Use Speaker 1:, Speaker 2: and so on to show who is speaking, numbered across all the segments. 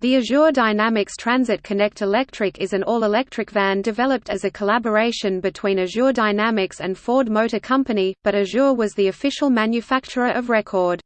Speaker 1: The Azure Dynamics Transit Connect Electric is an all-electric van developed as a collaboration between Azure Dynamics and Ford Motor Company, but Azure was the official manufacturer of record.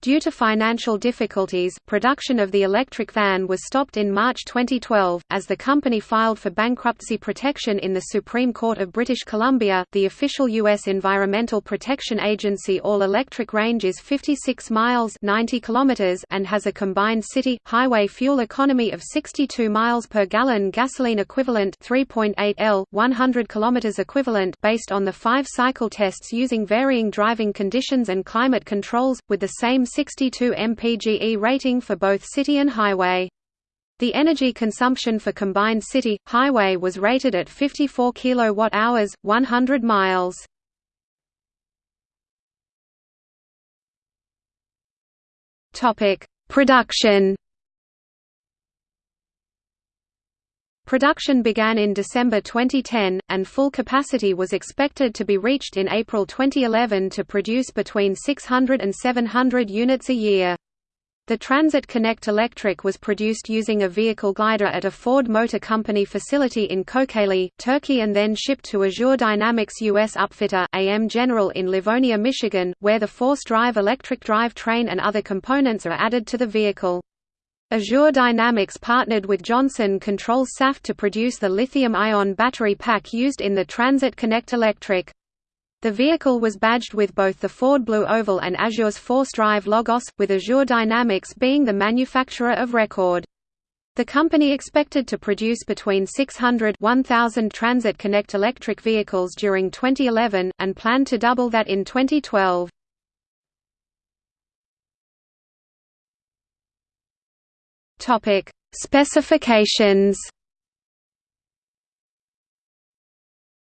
Speaker 1: Due to financial difficulties, production of the electric van was stopped in March 2012, as the company filed for bankruptcy protection in the Supreme Court of British Columbia. The official U.S. Environmental Protection Agency all electric range is 56 miles 90 kilometers and has a combined city highway fuel economy of 62 miles per gallon gasoline equivalent 3.8 L, 100 kilometers equivalent based on the five cycle tests using varying driving conditions and climate controls, with the same 62 mpge rating for both city and highway. The energy consumption for combined city highway was rated at 54 kWh 100 miles. Topic: Production Production began in December 2010, and full capacity was expected to be reached in April 2011 to produce between 600 and 700 units a year. The Transit Connect Electric was produced using a vehicle glider at a Ford Motor Company facility in Kocaeli, Turkey and then shipped to Azure Dynamics US upfitter AM General in Livonia, Michigan, where the force-drive electric drive train and other components are added to the vehicle. Azure Dynamics partnered with Johnson Controls Saft to produce the lithium-ion battery pack used in the Transit Connect Electric. The vehicle was badged with both the Ford Blue Oval and Azure's Force Drive Logos, with Azure Dynamics being the manufacturer of record. The company expected to produce between 600 1000 Transit Connect electric vehicles during 2011, and planned to double that in 2012. Topic: Specifications.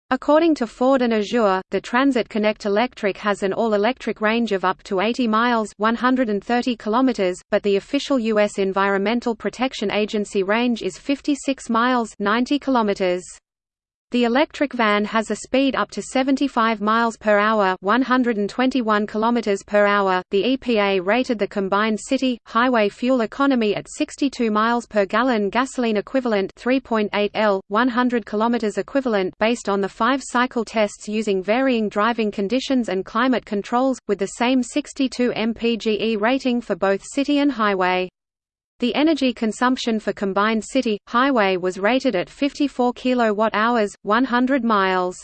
Speaker 1: According to Ford and Azure, the Transit Connect Electric has an all-electric range of up to 80 miles 130 kilometers, but the official U.S. Environmental Protection Agency range is 56 miles 90 kilometers. The electric van has a speed up to 75 miles per hour, 121 kilometers per hour. The EPA rated the combined city highway fuel economy at 62 miles per gallon gasoline equivalent, 3.8 L, 100 kilometers equivalent based on the five-cycle tests using varying driving conditions and climate controls with the same 62 mpge rating for both city and highway. The energy consumption for combined city highway was rated at 54 kWh 100 miles.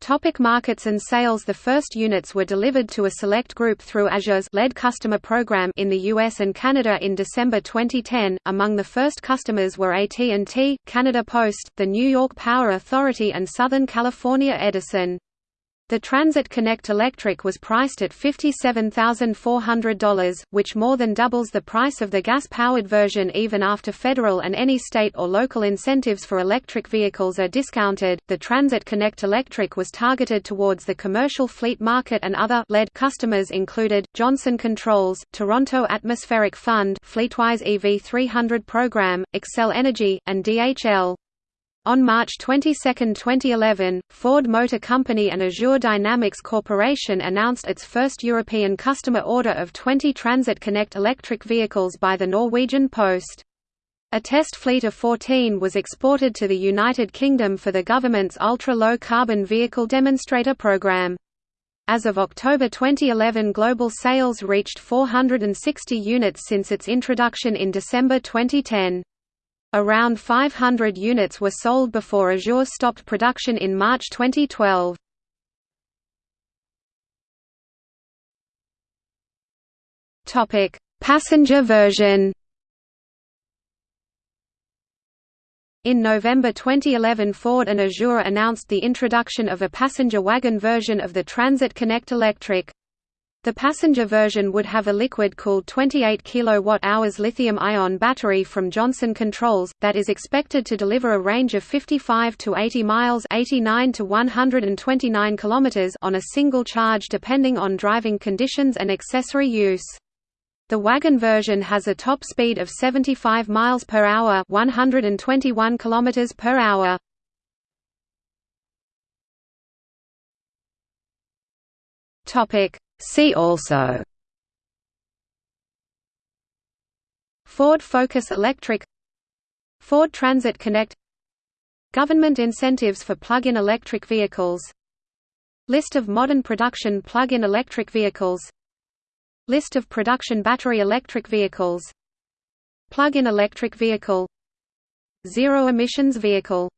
Speaker 1: Topic markets and sales The first units were delivered to a select group through Azure's LED customer program in the US and Canada in December 2010. Among the first customers were AT&T, Canada Post, the New York Power Authority and Southern California Edison. The Transit Connect Electric was priced at $57,400, which more than doubles the price of the gas-powered version even after federal and any state or local incentives for electric vehicles are discounted. The Transit Connect Electric was targeted towards the commercial fleet market and other LED customers included Johnson Controls, Toronto Atmospheric Fund, Fleetwise EV 300 program, Xcel Energy, and DHL. On March 22, 2011, Ford Motor Company and Azure Dynamics Corporation announced its first European customer order of 20 Transit Connect electric vehicles by the Norwegian Post. A test fleet of 14 was exported to the United Kingdom for the government's ultra-low carbon vehicle demonstrator program. As of October 2011 global sales reached 460 units since its introduction in December 2010. Around 500 units were sold before Azure stopped production in March 2012. Topic: Passenger version. In November 2011 Ford and Azure announced the introduction of a passenger wagon version of the Transit Connect Electric. The passenger version would have a liquid-cooled 28 kWh lithium-ion battery from Johnson Controls, that is expected to deliver a range of 55 to 80 miles 89 to 129 km on a single charge depending on driving conditions and accessory use. The wagon version has a top speed of 75 miles per hour 121 km per hour. Topic See also Ford Focus Electric Ford Transit Connect Government incentives for plug-in electric vehicles List of modern production plug-in electric vehicles List of production battery electric vehicles Plug-in electric vehicle Zero emissions vehicle